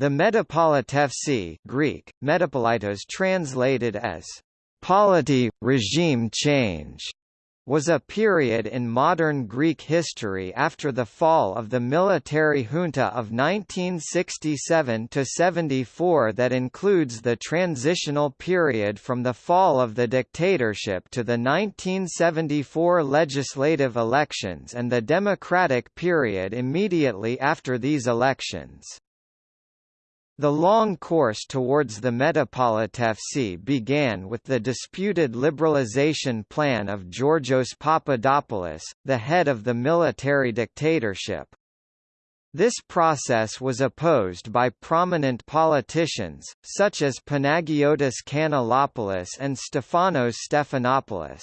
The Metapolitefsi Greek, metapolitos translated as polity, regime change, was a period in modern Greek history after the fall of the military junta of 1967–74 that includes the transitional period from the fall of the dictatorship to the 1974 legislative elections and the democratic period immediately after these elections. The long course towards the Metapolitefsi began with the disputed liberalization plan of Georgios Papadopoulos, the head of the military dictatorship. This process was opposed by prominent politicians, such as Panagiotis Kanellopoulos and Stefanos Stephanopoulos.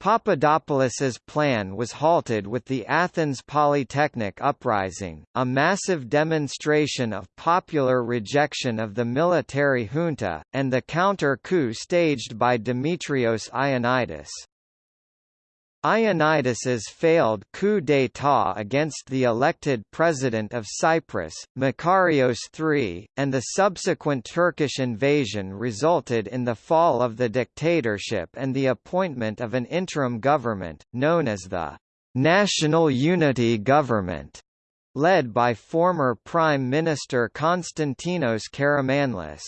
Papadopoulos's plan was halted with the Athens Polytechnic uprising, a massive demonstration of popular rejection of the military junta, and the counter-coup staged by Demetrios Ioannidis. Ioannidis's failed coup d'état against the elected president of Cyprus, Makarios III, and the subsequent Turkish invasion resulted in the fall of the dictatorship and the appointment of an interim government, known as the National Unity Government, led by former Prime Minister Konstantinos Karamanlis.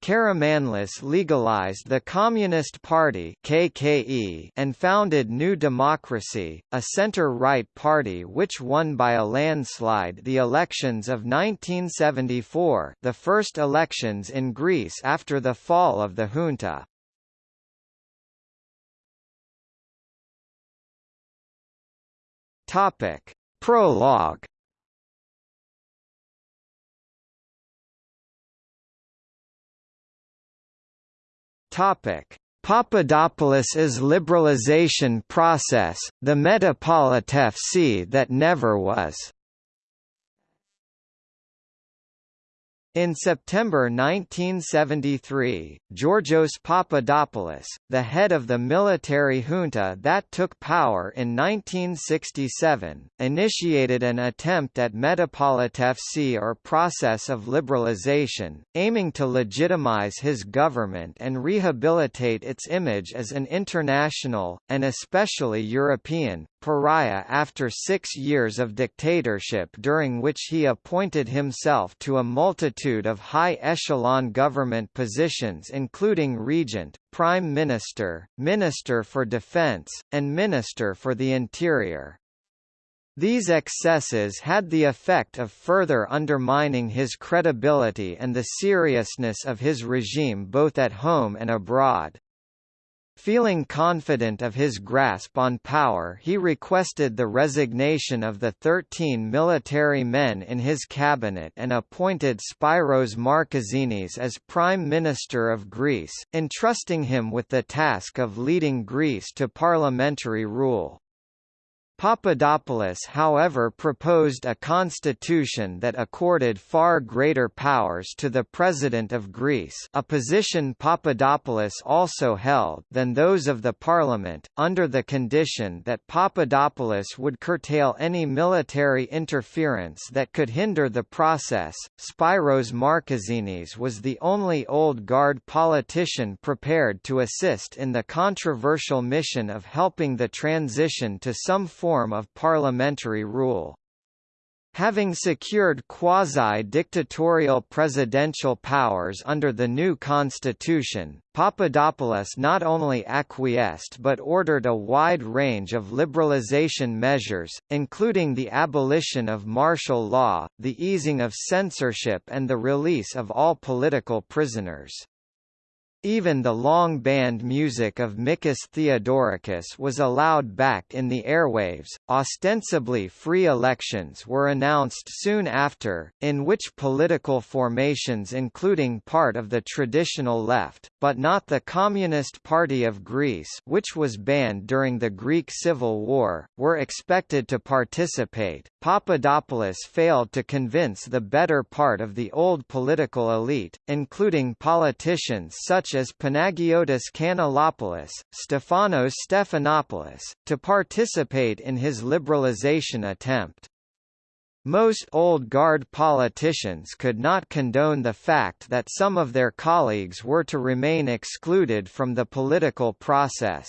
Karamanlis legalized the Communist Party KKE and founded New Democracy, a center-right party which won by a landslide the elections of 1974 the first elections in Greece after the fall of the junta. Prologue Papadopoulos's liberalization process, the Metapolitefsi that never was. In September 1973, Georgios Papadopoulos, the head of the military junta that took power in 1967, initiated an attempt at Metapolitefsi or process of liberalization, aiming to legitimize his government and rehabilitate its image as an international, and especially European, pariah after six years of dictatorship during which he appointed himself to a multitude of high-echelon government positions including regent, prime minister, minister for defense, and minister for the interior. These excesses had the effect of further undermining his credibility and the seriousness of his regime both at home and abroad. Feeling confident of his grasp on power he requested the resignation of the 13 military men in his cabinet and appointed Spyros Markezinis as Prime Minister of Greece, entrusting him with the task of leading Greece to parliamentary rule. Papadopoulos however proposed a constitution that accorded far greater powers to the President of Greece a position Papadopoulos also held than those of the parliament, under the condition that Papadopoulos would curtail any military interference that could hinder the process. Spyros Markezinis was the only old guard politician prepared to assist in the controversial mission of helping the transition to some form form of parliamentary rule. Having secured quasi-dictatorial presidential powers under the new constitution, Papadopoulos not only acquiesced but ordered a wide range of liberalization measures, including the abolition of martial law, the easing of censorship and the release of all political prisoners. Even the long banned music of Mikis Theodorakis was allowed back in the airwaves. Ostensibly free elections were announced soon after, in which political formations including part of the traditional left, but not the Communist Party of Greece which was banned during the Greek Civil War, were expected to participate. Papadopoulos failed to convince the better part of the old political elite, including politicians such such as Panagiotis Kanellopoulos, Stefanos Stephanopoulos, to participate in his liberalization attempt. Most old guard politicians could not condone the fact that some of their colleagues were to remain excluded from the political process.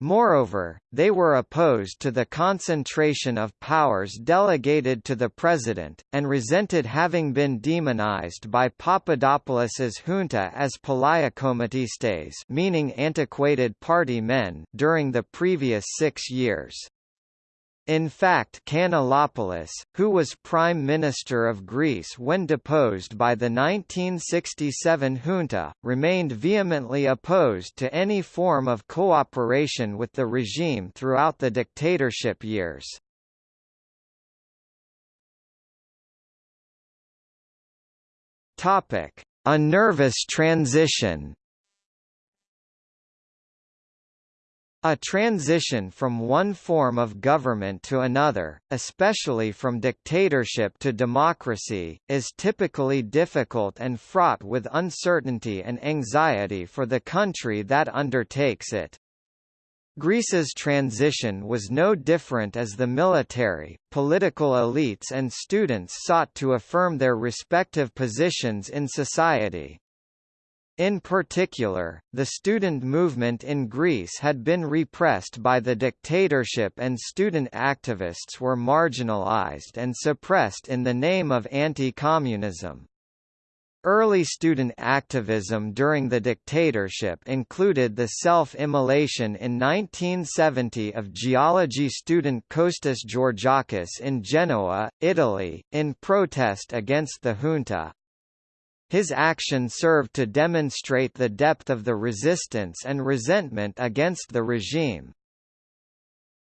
Moreover, they were opposed to the concentration of powers delegated to the president, and resented having been demonized by Papadopoulos's junta as palaiokommatistes meaning antiquated party men during the previous six years. In fact Kanellopoulos, who was Prime Minister of Greece when deposed by the 1967 junta, remained vehemently opposed to any form of cooperation with the regime throughout the dictatorship years. A nervous transition A transition from one form of government to another, especially from dictatorship to democracy, is typically difficult and fraught with uncertainty and anxiety for the country that undertakes it. Greece's transition was no different as the military, political elites and students sought to affirm their respective positions in society. In particular, the student movement in Greece had been repressed by the dictatorship and student activists were marginalized and suppressed in the name of anti-communism. Early student activism during the dictatorship included the self-immolation in 1970 of geology student Kostas Georgakis in Genoa, Italy, in protest against the junta, his action served to demonstrate the depth of the resistance and resentment against the regime.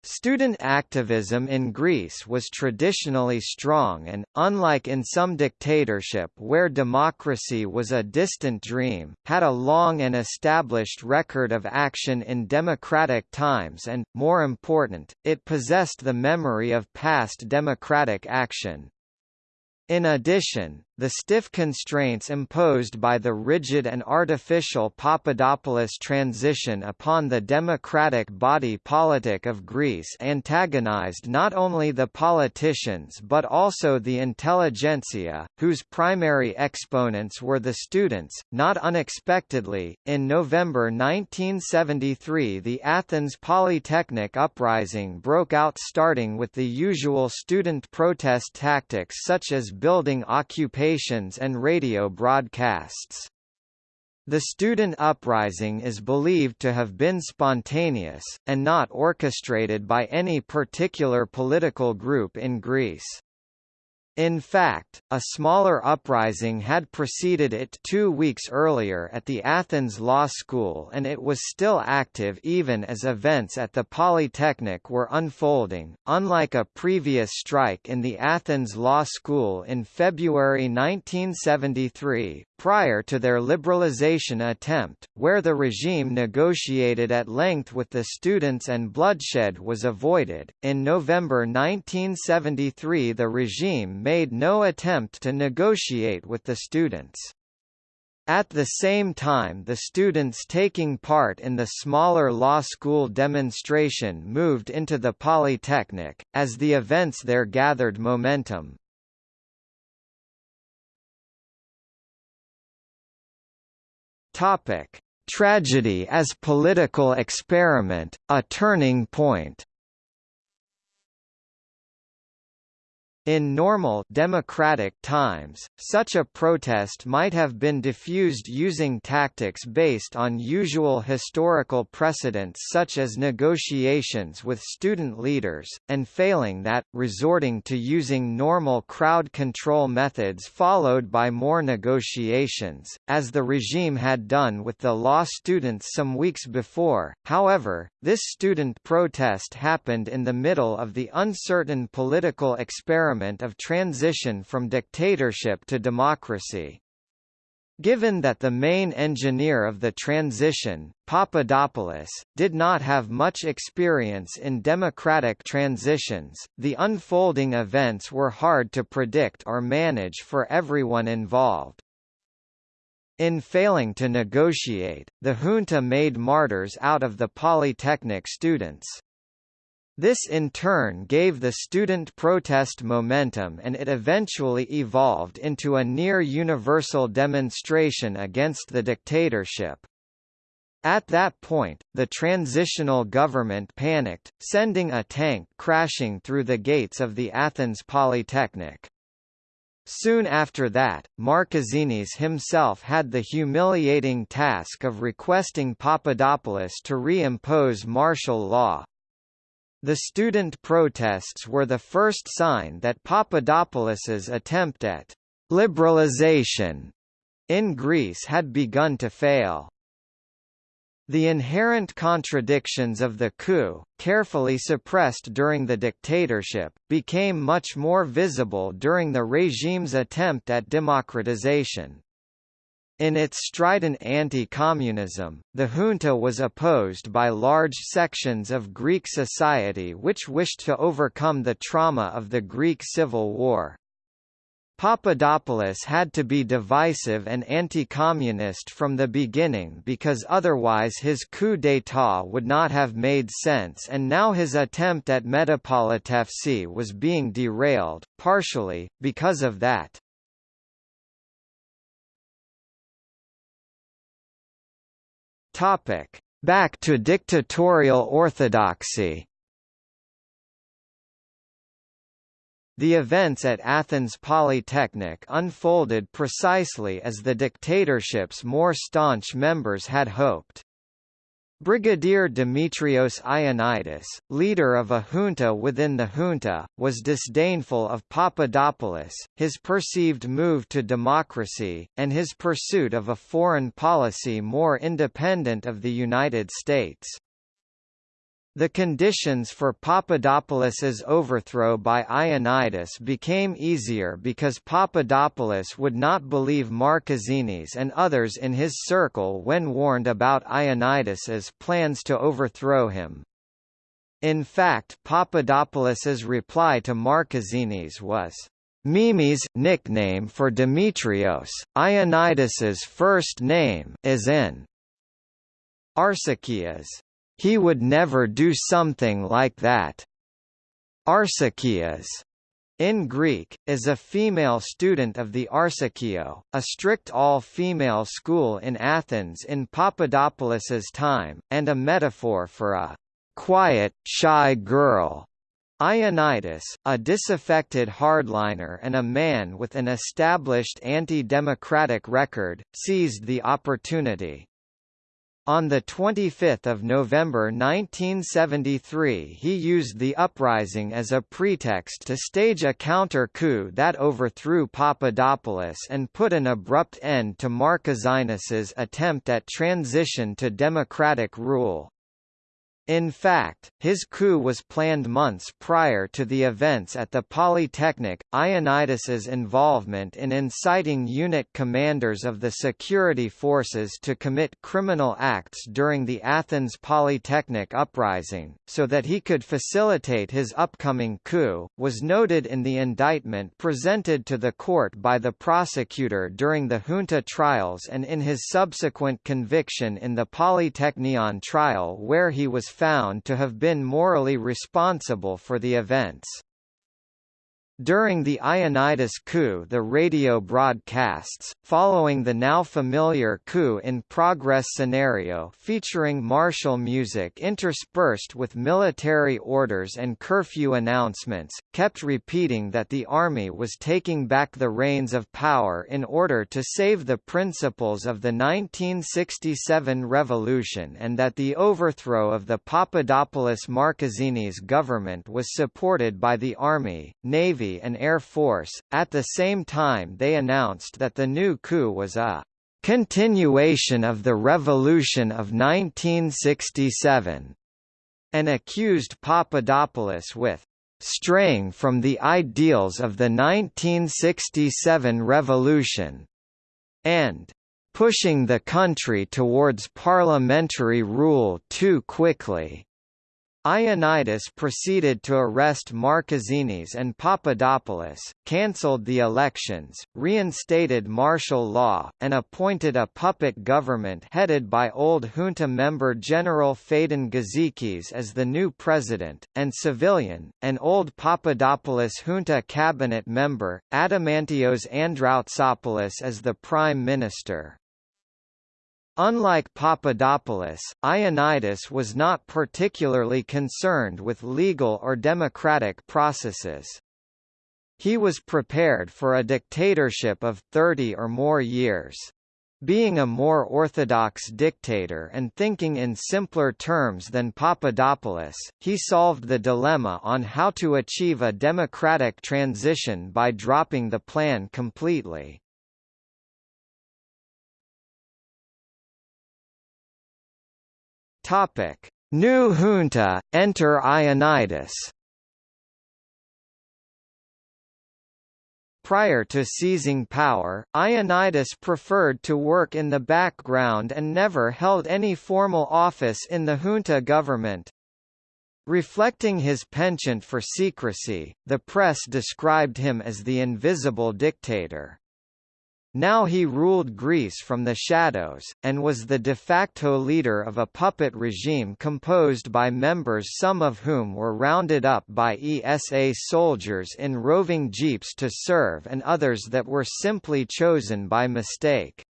Student activism in Greece was traditionally strong and, unlike in some dictatorship where democracy was a distant dream, had a long and established record of action in democratic times and, more important, it possessed the memory of past democratic action. In addition, the stiff constraints imposed by the rigid and artificial Papadopoulos transition upon the democratic body politic of Greece antagonized not only the politicians but also the intelligentsia, whose primary exponents were the students. Not unexpectedly, in November 1973 the Athens Polytechnic uprising broke out starting with the usual student protest tactics such as building occupation and radio broadcasts. The student uprising is believed to have been spontaneous, and not orchestrated by any particular political group in Greece. In fact, a smaller uprising had preceded it two weeks earlier at the Athens Law School and it was still active even as events at the Polytechnic were unfolding. Unlike a previous strike in the Athens Law School in February 1973, prior to their liberalization attempt, where the regime negotiated at length with the students and bloodshed was avoided, in November 1973 the regime made no attempt to negotiate with the students. At the same time the students taking part in the smaller law school demonstration moved into the Polytechnic, as the events there gathered momentum. Tragedy as political experiment, a turning point In normal democratic times, such a protest might have been diffused using tactics based on usual historical precedents such as negotiations with student leaders, and failing that, resorting to using normal crowd control methods followed by more negotiations, as the regime had done with the law students some weeks before. However, this student protest happened in the middle of the uncertain political experiment experiment of transition from dictatorship to democracy. Given that the main engineer of the transition, Papadopoulos, did not have much experience in democratic transitions, the unfolding events were hard to predict or manage for everyone involved. In failing to negotiate, the junta made martyrs out of the Polytechnic students. This in turn gave the student protest momentum and it eventually evolved into a near-universal demonstration against the dictatorship. At that point, the transitional government panicked, sending a tank crashing through the gates of the Athens Polytechnic. Soon after that, Markezinis himself had the humiliating task of requesting Papadopoulos to reimpose martial law. The student protests were the first sign that Papadopoulos's attempt at liberalization in Greece had begun to fail. The inherent contradictions of the coup, carefully suppressed during the dictatorship, became much more visible during the regime's attempt at democratization. In its strident anti-communism, the junta was opposed by large sections of Greek society which wished to overcome the trauma of the Greek Civil War. Papadopoulos had to be divisive and anti-communist from the beginning because otherwise his coup d'état would not have made sense and now his attempt at Metapolitefsi was being derailed, partially, because of that. Back to dictatorial orthodoxy The events at Athens Polytechnic unfolded precisely as the dictatorship's more staunch members had hoped. Brigadier Dimitrios Ioannidis, leader of a junta within the junta, was disdainful of Papadopoulos, his perceived move to democracy, and his pursuit of a foreign policy more independent of the United States. The conditions for Papadopoulos's overthrow by Ioannidis became easier because Papadopoulos would not believe Markezinis and others in his circle when warned about Ioannidis's plans to overthrow him. In fact Papadopoulos's reply to Markezinis was, Mimi's nickname for Demetrios, Ioannidis's first name is in Arsakias. He would never do something like that. Arsakias in Greek, is a female student of the Arsakio, a strict all-female school in Athens in Papadopoulos's time, and a metaphor for a quiet, shy girl. Ioannidis, a disaffected hardliner and a man with an established anti-democratic record, seized the opportunity. On 25 November 1973 he used the uprising as a pretext to stage a counter-coup that overthrew Papadopoulos and put an abrupt end to Markezinis's attempt at transition to democratic rule. In fact, his coup was planned months prior to the events at the Polytechnic. Ioannidis's involvement in inciting unit commanders of the security forces to commit criminal acts during the Athens Polytechnic uprising, so that he could facilitate his upcoming coup, was noted in the indictment presented to the court by the prosecutor during the junta trials and in his subsequent conviction in the Polytechnion trial where he was found to have been morally responsible for the events. During the Ioannidis coup the radio broadcasts, following the now familiar coup-in-progress scenario featuring martial music interspersed with military orders and curfew announcements, kept repeating that the army was taking back the reins of power in order to save the principles of the 1967 revolution and that the overthrow of the Papadopoulos Markezinis government was supported by the army, navy and Air Force. At the same time they announced that the new coup was a continuation of the revolution of 1967 and accused Papadopoulos with straying from the ideals of the 1967 revolution and pushing the country towards parliamentary rule too quickly. Ioannidis proceeded to arrest Markezinis and Papadopoulos, cancelled the elections, reinstated martial law, and appointed a puppet government headed by old junta member General Phaedon Gizikis as the new president, and civilian, and old Papadopoulos junta cabinet member, Adamantios Androutsopoulos as the prime minister. Unlike Papadopoulos, Ioannidis was not particularly concerned with legal or democratic processes. He was prepared for a dictatorship of 30 or more years. Being a more orthodox dictator and thinking in simpler terms than Papadopoulos, he solved the dilemma on how to achieve a democratic transition by dropping the plan completely. Topic: New junta, enter Ioannidis. Prior to seizing power, Ioannidis preferred to work in the background and never held any formal office in the junta government. Reflecting his penchant for secrecy, the press described him as the invisible dictator. Now he ruled Greece from the shadows, and was the de facto leader of a puppet regime composed by members some of whom were rounded up by ESA soldiers in roving jeeps to serve and others that were simply chosen by mistake.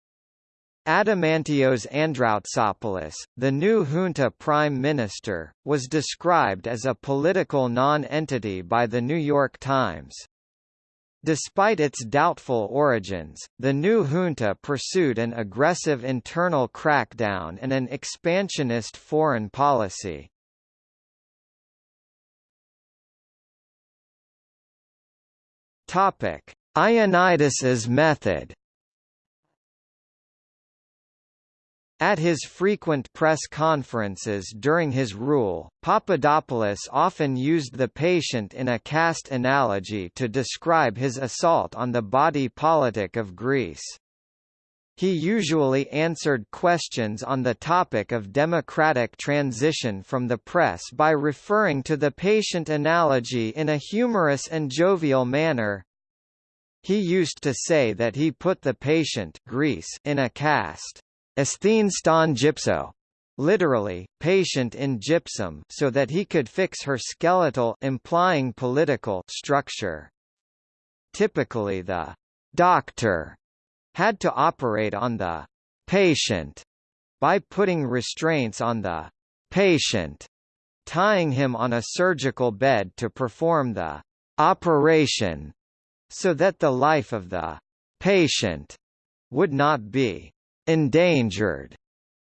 Adamantios Androutsopoulos, the new junta prime minister, was described as a political non-entity by The New York Times. Despite its doubtful origins, the new junta pursued an aggressive internal crackdown and an expansionist foreign policy. Ioannidis's method At his frequent press conferences during his rule, Papadopoulos often used the patient in a cast analogy to describe his assault on the body politic of Greece. He usually answered questions on the topic of democratic transition from the press by referring to the patient analogy in a humorous and jovial manner. He used to say that he put the patient Greece in a cast Asthene ston gypso, literally, patient in gypsum so that he could fix her skeletal implying political structure. Typically the doctor had to operate on the patient by putting restraints on the patient, tying him on a surgical bed to perform the operation, so that the life of the patient would not be endangered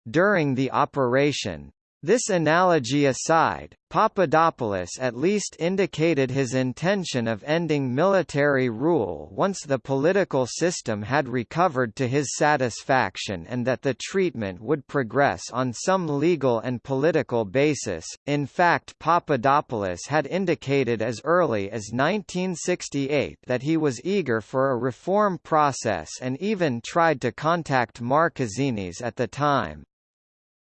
during the operation. This analogy aside, Papadopoulos at least indicated his intention of ending military rule once the political system had recovered to his satisfaction and that the treatment would progress on some legal and political basis. In fact, Papadopoulos had indicated as early as 1968 that he was eager for a reform process and even tried to contact Markezinis at the time.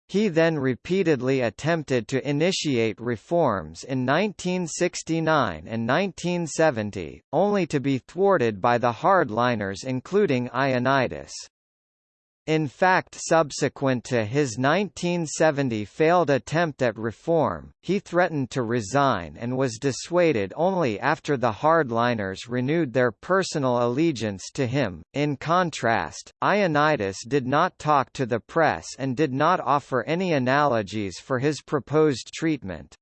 He then repeatedly attempted to initiate reforms in 1969 and 1970, only to be thwarted by the hardliners including Ioannidis. In fact subsequent to his 1970 failed attempt at reform, he threatened to resign and was dissuaded only after the hardliners renewed their personal allegiance to him. In contrast, Ioannidis did not talk to the press and did not offer any analogies for his proposed treatment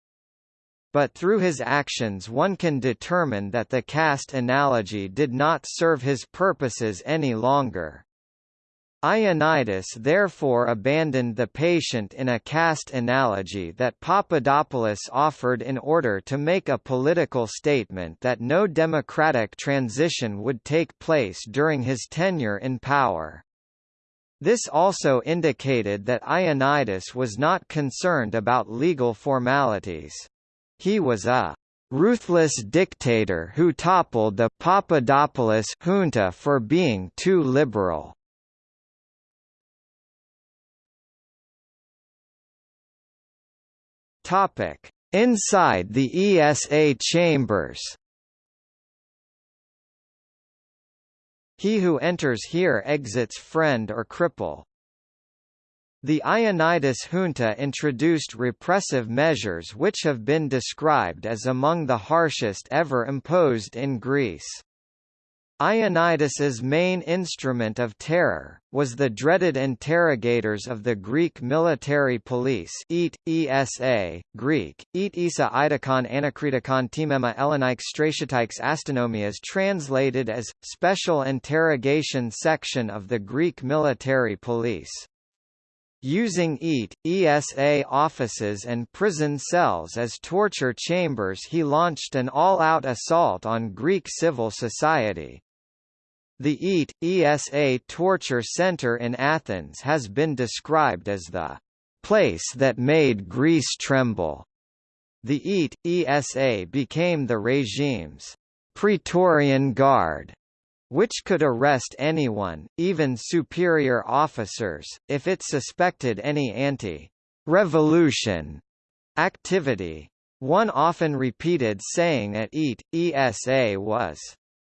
but through his actions one can determine that the cast analogy did not serve his purposes any longer. Ioannidis therefore abandoned the patient in a cast analogy that Papadopoulos offered in order to make a political statement that no democratic transition would take place during his tenure in power. This also indicated that Ioannidis was not concerned about legal formalities. He was a ruthless dictator who toppled the Papadopoulos junta for being too liberal. Topic: Inside the ESA chambers He who enters here exits friend or cripple. The Ioannidis junta introduced repressive measures which have been described as among the harshest ever imposed in Greece. Ioannidis's main instrument of terror, was the dreaded interrogators of the Greek military police EAT, ESA, Greek, EAT Isa Idakon Anakritikon Timema Ellenike Stratiatikes Astonomias translated as, Special Interrogation Section of the Greek military police. Using EAT, ESA offices and prison cells as torture chambers he launched an all-out assault on Greek civil society. The EAT, ESA Torture Center in Athens has been described as the place that made Greece tremble. The EAT, ESA became the regime's Praetorian Guard, which could arrest anyone, even superior officers, if it suspected any anti-revolution activity. One often repeated saying at EAT, ESA was,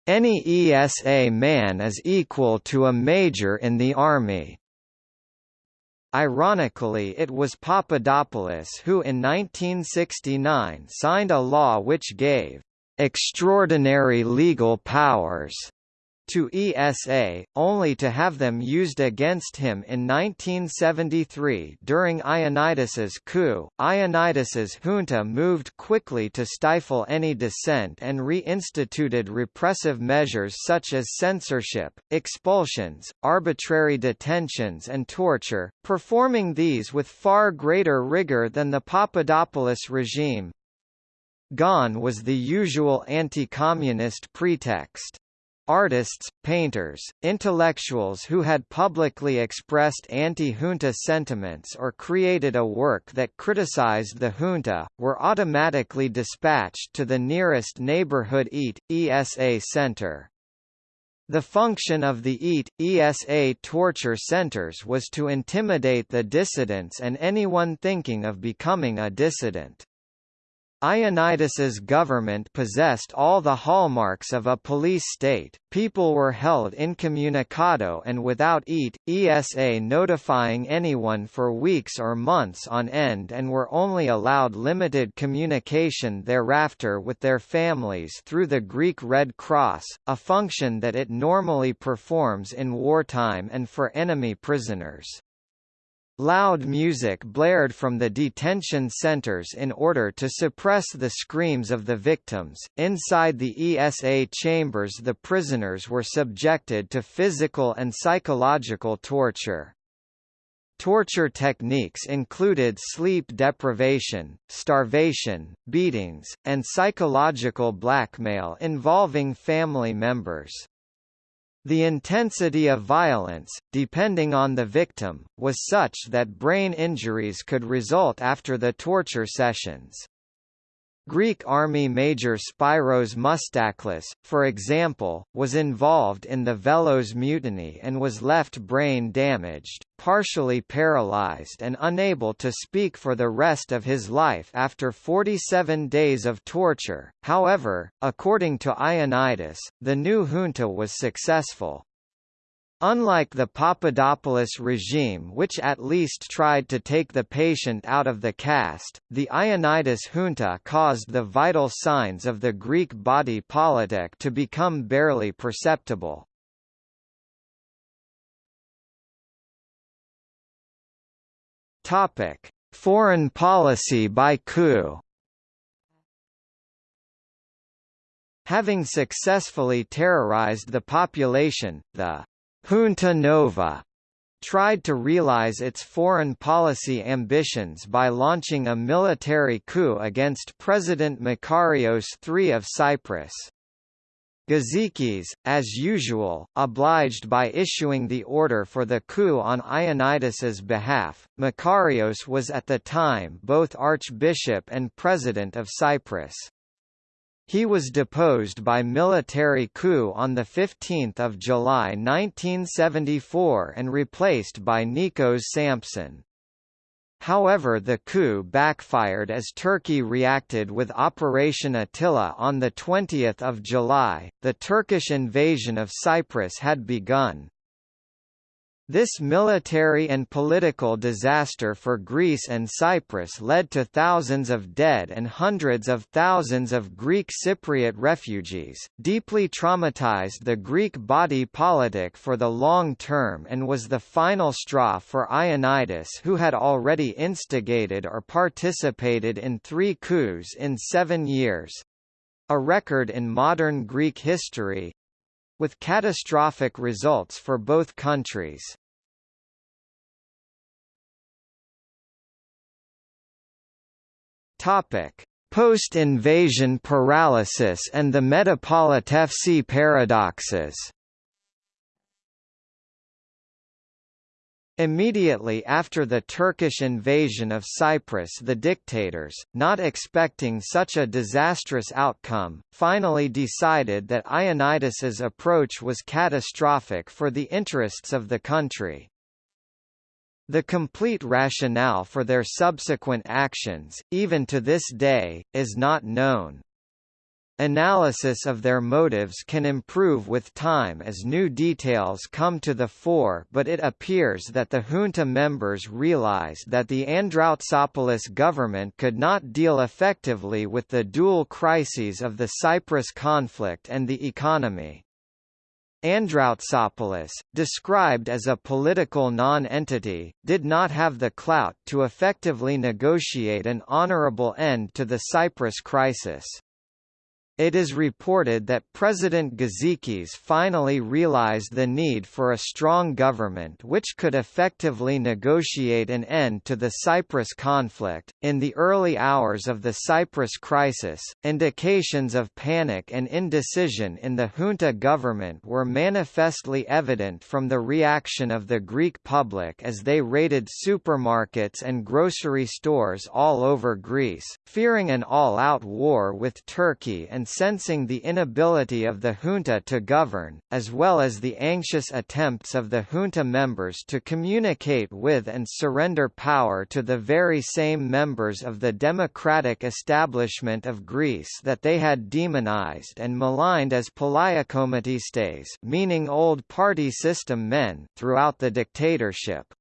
any ESA man is equal to a major in the army. Ironically it was Papadopoulos who in 1969 signed a law which gave extraordinary legal powers to ESA, only to have them used against him in 1973 during Ioannidis's coup. Ioannidis's junta moved quickly to stifle any dissent and reinstituted repressive measures such as censorship, expulsions, arbitrary detentions and torture, performing these with far greater rigor than the Papadopoulos regime. Gone was the usual anti-communist pretext. Artists, painters, intellectuals who had publicly expressed anti-junta sentiments or created a work that criticized the junta, were automatically dispatched to the nearest neighborhood EAT, ESA center. The function of the EAT, ESA torture centers was to intimidate the dissidents and anyone thinking of becoming a dissident. Ioannidis's government possessed all the hallmarks of a police state, people were held incommunicado and without EAT, ESA notifying anyone for weeks or months on end and were only allowed limited communication thereafter with their families through the Greek Red Cross, a function that it normally performs in wartime and for enemy prisoners. Loud music blared from the detention centers in order to suppress the screams of the victims. Inside the ESA chambers, the prisoners were subjected to physical and psychological torture. Torture techniques included sleep deprivation, starvation, beatings, and psychological blackmail involving family members. The intensity of violence, depending on the victim, was such that brain injuries could result after the torture sessions. Greek army major Spyros Moustaklis, for example, was involved in the Velos mutiny and was left brain damaged, partially paralyzed and unable to speak for the rest of his life after 47 days of torture. However, according to Ioannidis, the new junta was successful. Unlike the Papadopoulos regime which at least tried to take the patient out of the cast, the Ioannidis junta caused the vital signs of the Greek body politic to become barely perceptible. Foreign policy by coup Having successfully terrorized the population, the Junta Nova tried to realize its foreign policy ambitions by launching a military coup against President Makarios III of Cyprus. Gizikis, as usual, obliged by issuing the order for the coup on Ioannidis's behalf. Makarios was at the time both archbishop and president of Cyprus. He was deposed by military coup on 15 July 1974 and replaced by Nikos Sampson. however the coup backfired as Turkey reacted with Operation Attila on 20 July, the Turkish invasion of Cyprus had begun. This military and political disaster for Greece and Cyprus led to thousands of dead and hundreds of thousands of Greek Cypriot refugees, deeply traumatized the Greek body politic for the long term and was the final straw for Ioannidis who had already instigated or participated in three coups in seven years—a record in modern Greek history, with catastrophic results for both countries. Topic: Post-invasion paralysis and the Metapolitefsi paradoxes. Immediately after the Turkish invasion of Cyprus the dictators, not expecting such a disastrous outcome, finally decided that Ioannidis's approach was catastrophic for the interests of the country. The complete rationale for their subsequent actions, even to this day, is not known. Analysis of their motives can improve with time as new details come to the fore but it appears that the junta members realized that the Androutsopoulos government could not deal effectively with the dual crises of the Cyprus conflict and the economy. Androutsopoulos, described as a political non-entity, did not have the clout to effectively negotiate an honorable end to the Cyprus crisis. It is reported that President Gizikis finally realized the need for a strong government which could effectively negotiate an end to the Cyprus conflict. In the early hours of the Cyprus crisis, indications of panic and indecision in the junta government were manifestly evident from the reaction of the Greek public as they raided supermarkets and grocery stores all over Greece, fearing an all-out war with Turkey and sensing the inability of the junta to govern, as well as the anxious attempts of the junta members to communicate with and surrender power to the very same members of the democratic establishment of Greece that they had demonized and maligned as palaiokommatistes meaning old party system men throughout the dictatorship.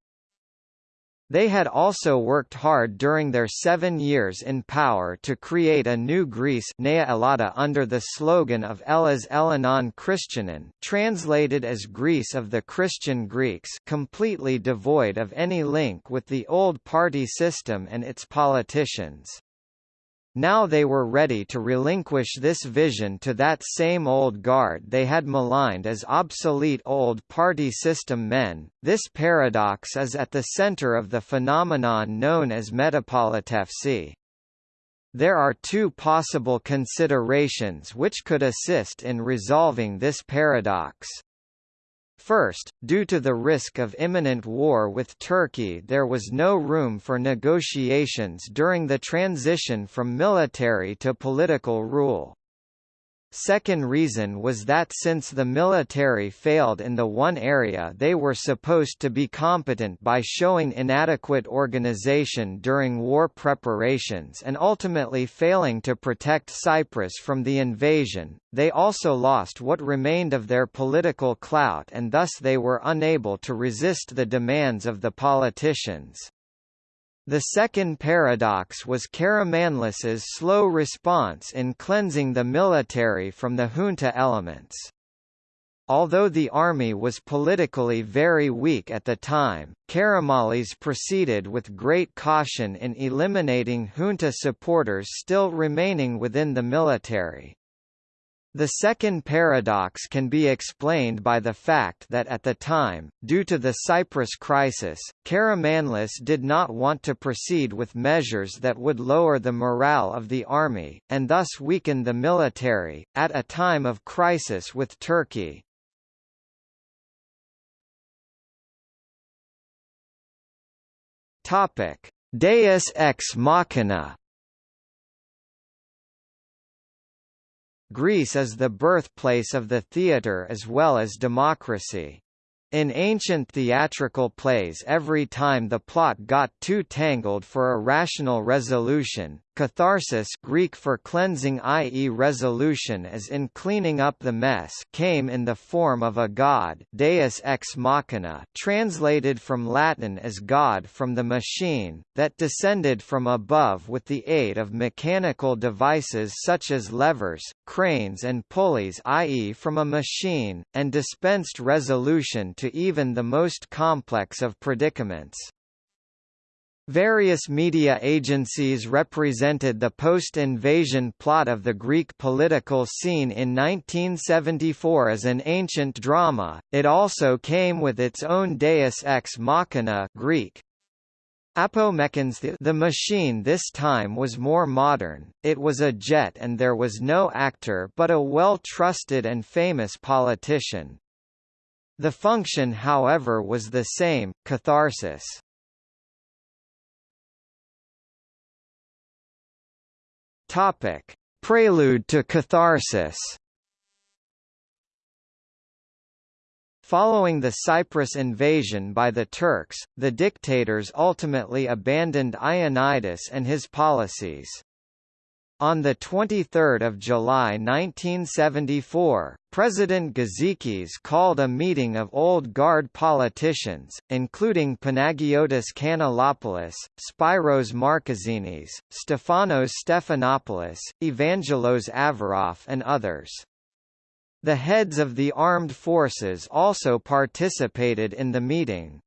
They had also worked hard during their seven years in power to create a new Greece Nea Ellada under the slogan of Ellas Ellinon Christianon translated as Greece of the Christian Greeks completely devoid of any link with the old party system and its politicians. Now they were ready to relinquish this vision to that same old guard they had maligned as obsolete old party system men. This paradox is at the center of the phenomenon known as metapolitefsi. There are two possible considerations which could assist in resolving this paradox. First, due to the risk of imminent war with Turkey there was no room for negotiations during the transition from military to political rule. Second reason was that since the military failed in the one area they were supposed to be competent by showing inadequate organization during war preparations and ultimately failing to protect Cyprus from the invasion, they also lost what remained of their political clout and thus they were unable to resist the demands of the politicians. The second paradox was Karamanlis's slow response in cleansing the military from the junta elements. Although the army was politically very weak at the time, Karamanlis proceeded with great caution in eliminating junta supporters still remaining within the military. The second paradox can be explained by the fact that at the time, due to the Cyprus crisis, Karamanlis did not want to proceed with measures that would lower the morale of the army, and thus weaken the military, at a time of crisis with Turkey. Deus ex machina Greece is the birthplace of the theatre as well as democracy. In ancient theatrical plays every time the plot got too tangled for a rational resolution, catharsis Greek for cleansing i.e. resolution as in cleaning up the mess came in the form of a god deus ex machina translated from Latin as God from the machine, that descended from above with the aid of mechanical devices such as levers, cranes and pulleys i.e. from a machine, and dispensed resolution to even the most complex of predicaments. Various media agencies represented the post-invasion plot of the Greek political scene in 1974 as an ancient drama. It also came with its own deus ex machina Greek. Apomekans the machine this time was more modern, it was a jet and there was no actor but a well-trusted and famous politician. The function however was the same, catharsis. Topic: Prelude to catharsis. Following the Cyprus invasion by the Turks, the dictators ultimately abandoned Ioannidis and his policies. On 23 July 1974, President Gizikis called a meeting of Old Guard politicians, including Panagiotis Kanellopoulos, Spyros Markezinis, Stefanos Stephanopoulos, Evangelos Averoff and others. The heads of the armed forces also participated in the meeting.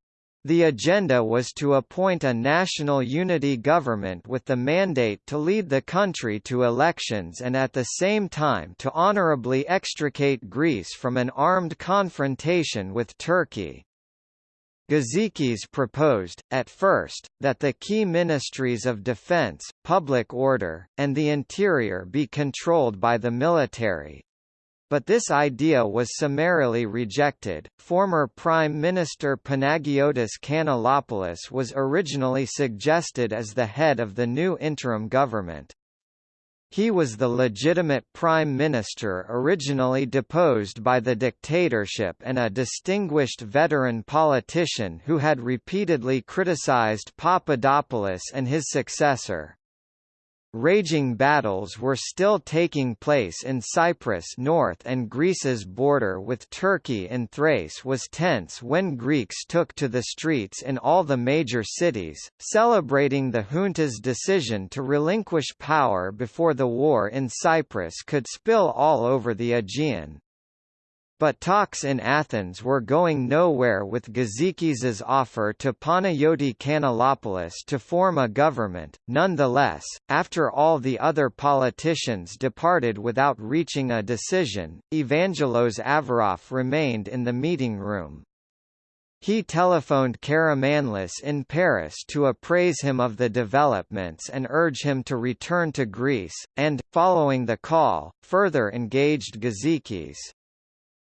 The agenda was to appoint a national unity government with the mandate to lead the country to elections and at the same time to honorably extricate Greece from an armed confrontation with Turkey. Gizikis proposed, at first, that the key ministries of defense, public order, and the interior be controlled by the military, but this idea was summarily rejected. Former Prime Minister Panagiotis Kanellopoulos was originally suggested as the head of the new interim government. He was the legitimate prime minister originally deposed by the dictatorship and a distinguished veteran politician who had repeatedly criticized Papadopoulos and his successor. Raging battles were still taking place in Cyprus north and Greece's border with Turkey in Thrace was tense when Greeks took to the streets in all the major cities, celebrating the junta's decision to relinquish power before the war in Cyprus could spill all over the Aegean. But talks in Athens were going nowhere with Gizikis's offer to Panayoti Kanellopoulos to form a government. Nonetheless, after all the other politicians departed without reaching a decision, Evangelos Averoff remained in the meeting room. He telephoned Karamanlis in Paris to appraise him of the developments and urge him to return to Greece, and, following the call, further engaged Gizikis.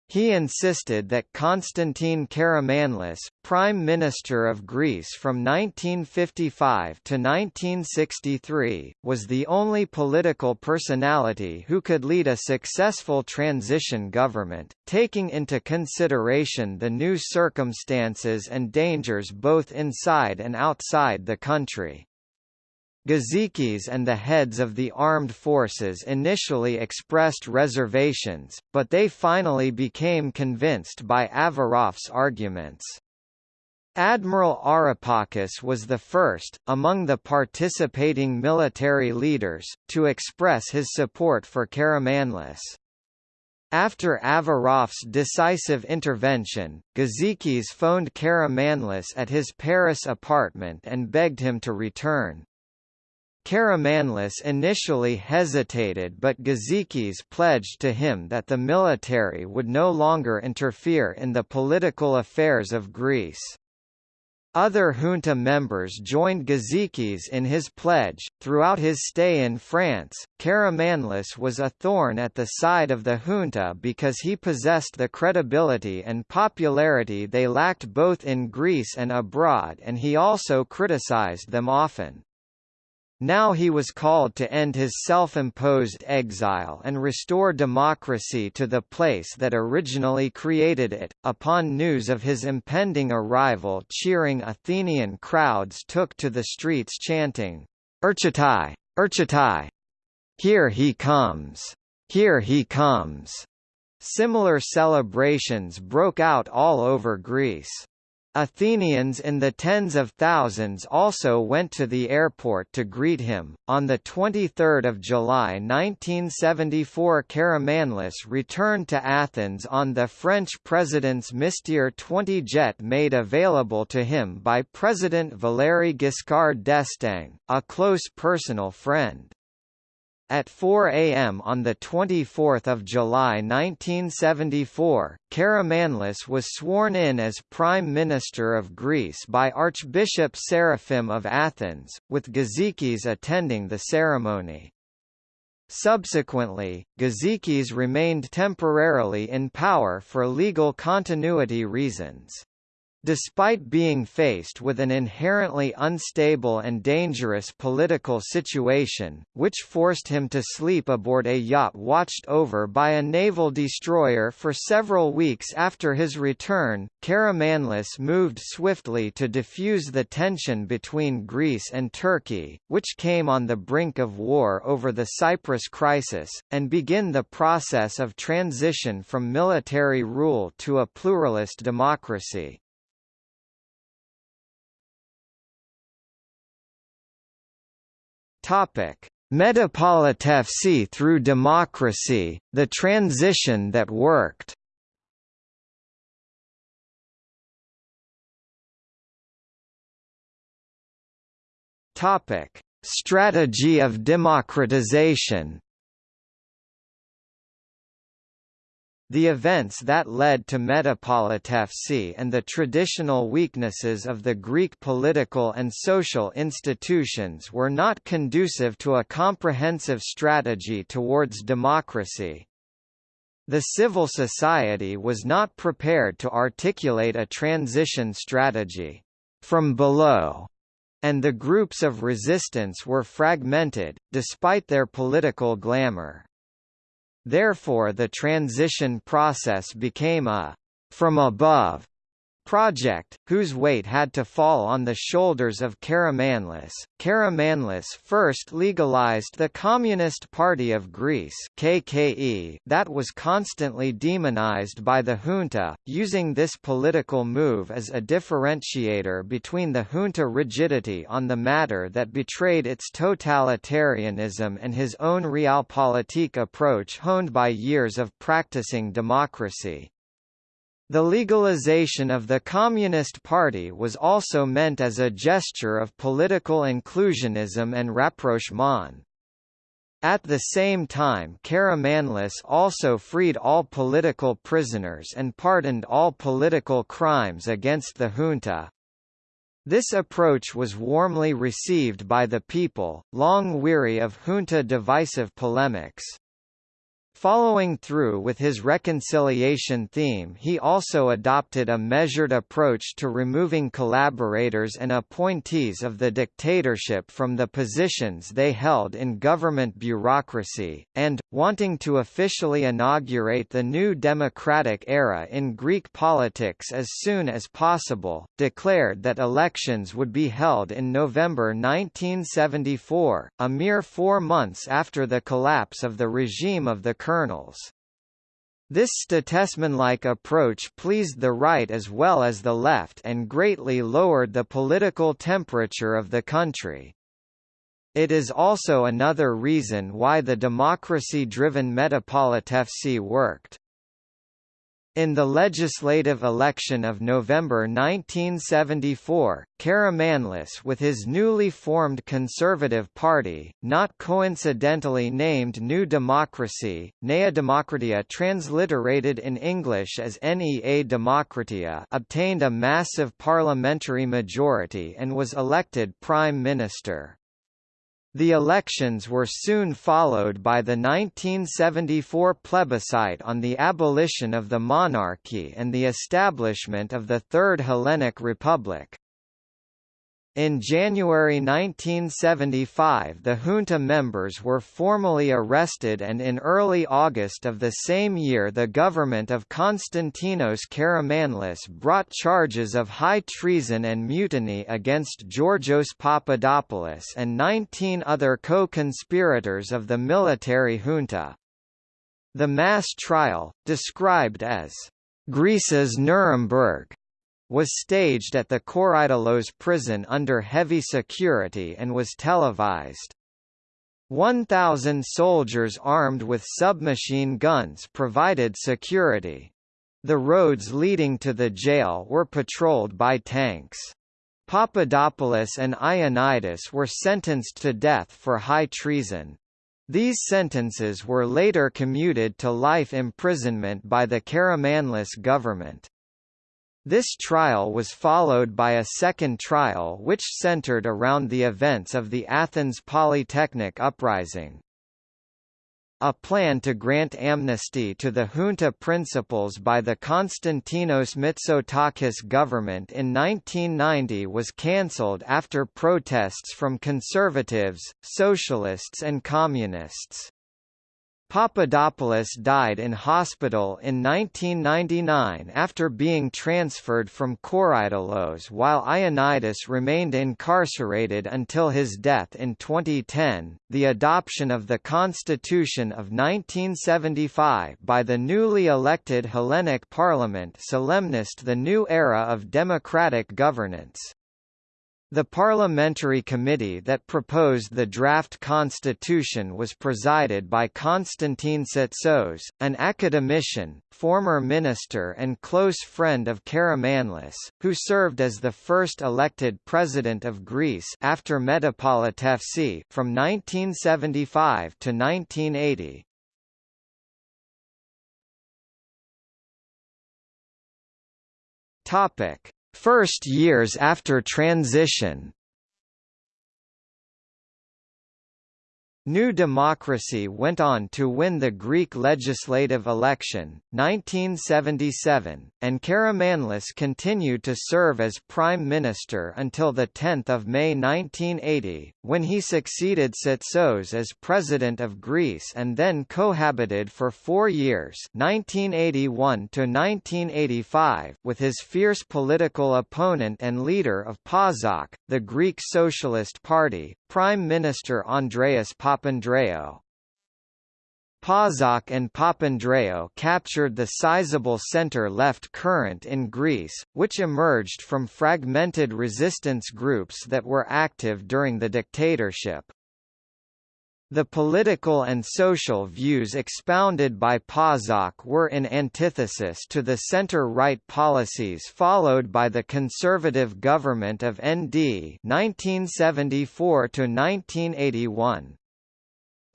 He insisted that Konstantin Karamanlis, Prime Minister of Greece from 1955 to 1963, was the only political personality who could lead a successful transition government, taking into consideration the new circumstances and dangers both inside and outside the country. Gizikis and the heads of the armed forces initially expressed reservations, but they finally became convinced by Averoff's arguments. Admiral Arapakis was the first, among the participating military leaders, to express his support for Karamanlis. After Averoff's decisive intervention, Gizikis phoned Karamanlis at his Paris apartment and begged him to return. Karamanlis initially hesitated but Gizikis pledged to him that the military would no longer interfere in the political affairs of Greece. Other junta members joined Gizikis in his pledge. Throughout his stay in France, Karamanlis was a thorn at the side of the junta because he possessed the credibility and popularity they lacked both in Greece and abroad and he also criticized them often. Now he was called to end his self-imposed exile and restore democracy to the place that originally created it. Upon news of his impending arrival cheering Athenian crowds took to the streets chanting, Erchatai! Erchatai! Here he comes! Here he comes! Similar celebrations broke out all over Greece. Athenians in the tens of thousands also went to the airport to greet him. On the 23rd of July 1974, Karamanlis returned to Athens on the French president's Mystère 20 jet made available to him by President Valéry Giscard d'Estaing, a close personal friend. At 4 a.m. on 24 July 1974, Karamanlis was sworn in as Prime Minister of Greece by Archbishop Seraphim of Athens, with Gizikis attending the ceremony. Subsequently, Gizikis remained temporarily in power for legal continuity reasons. Despite being faced with an inherently unstable and dangerous political situation, which forced him to sleep aboard a yacht watched over by a naval destroyer for several weeks after his return, Karamanlis moved swiftly to defuse the tension between Greece and Turkey, which came on the brink of war over the Cyprus crisis, and begin the process of transition from military rule to a pluralist democracy. Topic: Metapolitefsi through democracy, the transition that worked. Topic: Strategy of democratization. The events that led to Metapolitefsi and the traditional weaknesses of the Greek political and social institutions were not conducive to a comprehensive strategy towards democracy. The civil society was not prepared to articulate a transition strategy from below and the groups of resistance were fragmented, despite their political glamour. Therefore the transition process became a from above project, whose weight had to fall on the shoulders of Karamanlis. Karamanlis first legalized the Communist Party of Greece KKE that was constantly demonized by the junta, using this political move as a differentiator between the junta rigidity on the matter that betrayed its totalitarianism and his own realpolitik approach honed by years of practicing democracy. The legalization of the Communist Party was also meant as a gesture of political inclusionism and rapprochement. At the same time Karamanlis also freed all political prisoners and pardoned all political crimes against the junta. This approach was warmly received by the people, long weary of junta divisive polemics. Following through with his reconciliation theme he also adopted a measured approach to removing collaborators and appointees of the dictatorship from the positions they held in government bureaucracy, and, wanting to officially inaugurate the new democratic era in Greek politics as soon as possible, declared that elections would be held in November 1974, a mere four months after the collapse of the regime of the colonels. This statesmanlike approach pleased the right as well as the left and greatly lowered the political temperature of the country. It is also another reason why the democracy-driven Metapolitefsi worked. In the legislative election of November 1974, Karamanlis with his newly formed Conservative Party, not coincidentally named New Democracy, Nea Demokratia transliterated in English as NEA Demokratia obtained a massive parliamentary majority and was elected Prime Minister. The elections were soon followed by the 1974 plebiscite on the abolition of the monarchy and the establishment of the Third Hellenic Republic. In January 1975 the junta members were formally arrested and in early August of the same year the government of Konstantinos Karamanlis brought charges of high treason and mutiny against Georgios Papadopoulos and 19 other co-conspirators of the military junta. The mass trial, described as Greece's Nuremberg, was staged at the Korydallos prison under heavy security and was televised. 1,000 soldiers armed with submachine guns provided security. The roads leading to the jail were patrolled by tanks. Papadopoulos and Ioannidis were sentenced to death for high treason. These sentences were later commuted to life imprisonment by the Karamanlis government. This trial was followed by a second trial which centered around the events of the Athens Polytechnic uprising. A plan to grant amnesty to the junta principals by the Konstantinos Mitsotakis government in 1990 was cancelled after protests from conservatives, socialists and communists. Papadopoulos died in hospital in 1999 after being transferred from Korydallos while Ioannidis remained incarcerated until his death in 2010. The adoption of the Constitution of 1975 by the newly elected Hellenic Parliament solemnized the new era of democratic governance. The parliamentary committee that proposed the draft constitution was presided by Konstantin Tsatsos, an academician, former minister and close friend of Karamanlis, who served as the first elected president of Greece after Metapolitefsi from 1975 to 1980. Topic: First years after transition New Democracy went on to win the Greek legislative election, 1977, and Karamanlis continued to serve as Prime Minister until 10 May 1980, when he succeeded Tsatsos as President of Greece and then cohabited for four years 1981 with his fierce political opponent and leader of PASOK, the Greek Socialist Party, Prime Minister Andreas. PASOK and Papandreou captured the sizable center-left current in Greece, which emerged from fragmented resistance groups that were active during the dictatorship. The political and social views expounded by PASOK were in antithesis to the center-right policies followed by the conservative government of ND 1974 1981.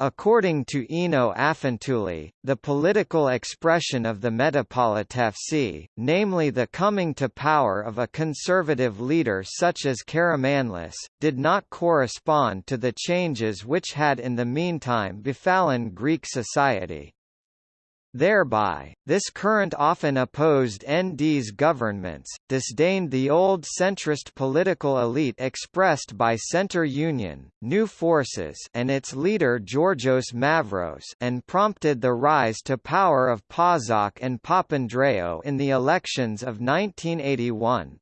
According to Ino Afentouli, the political expression of the Metapolitefsi, namely the coming to power of a conservative leader such as Karamanlis, did not correspond to the changes which had in the meantime befallen Greek society. Thereby, this current often opposed ND's governments, disdained the old centrist political elite expressed by Centre Union, New Forces and its leader Georgios Mavros and prompted the rise to power of PASOK and Papandreou in the elections of 1981.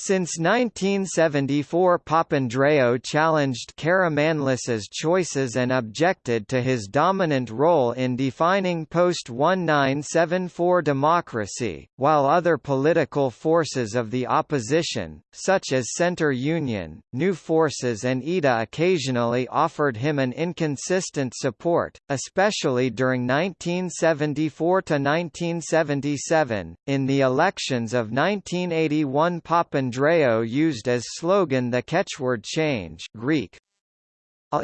Since 1974 Papandreou challenged Karamanlis's choices and objected to his dominant role in defining post-1974 democracy, while other political forces of the opposition, such as Centre Union, New Forces and EDA occasionally offered him an inconsistent support, especially during 1974–1977. In the elections of 1981 Papandreou Andreou used as slogan the catchword change Greek,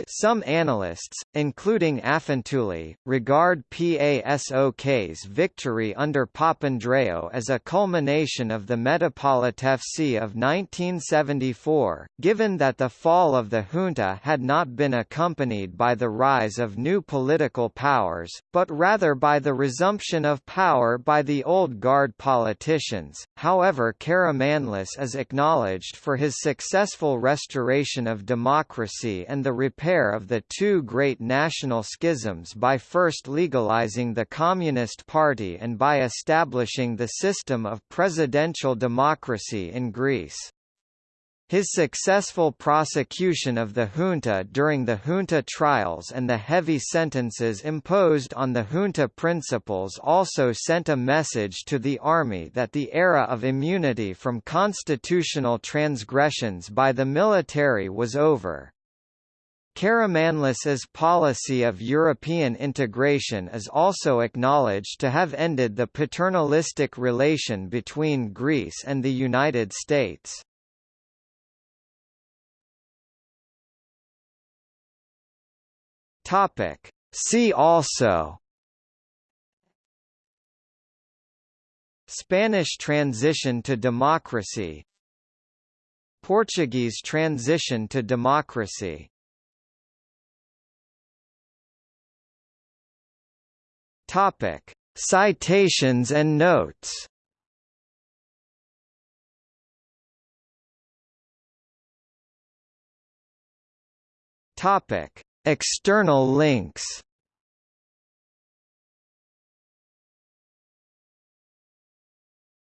Some analysts, including Afentouli, regard PASOK's victory under Papandreou as a culmination of the Metapolitefsi of 1974, given that the fall of the junta had not been accompanied by the rise of new political powers, but rather by the resumption of power by the old guard politicians. However, Karamanlis is acknowledged for his successful restoration of democracy and the repair of the two great national schisms by first legalizing the Communist Party and by establishing the system of presidential democracy in Greece. His successful prosecution of the junta during the junta trials and the heavy sentences imposed on the junta principals also sent a message to the army that the era of immunity from constitutional transgressions by the military was over. Karamanlis's policy of European integration is also acknowledged to have ended the paternalistic relation between Greece and the United States. Topic. See also Spanish transition to democracy Portuguese transition to democracy Topic: Citations and notes. Topic: External links.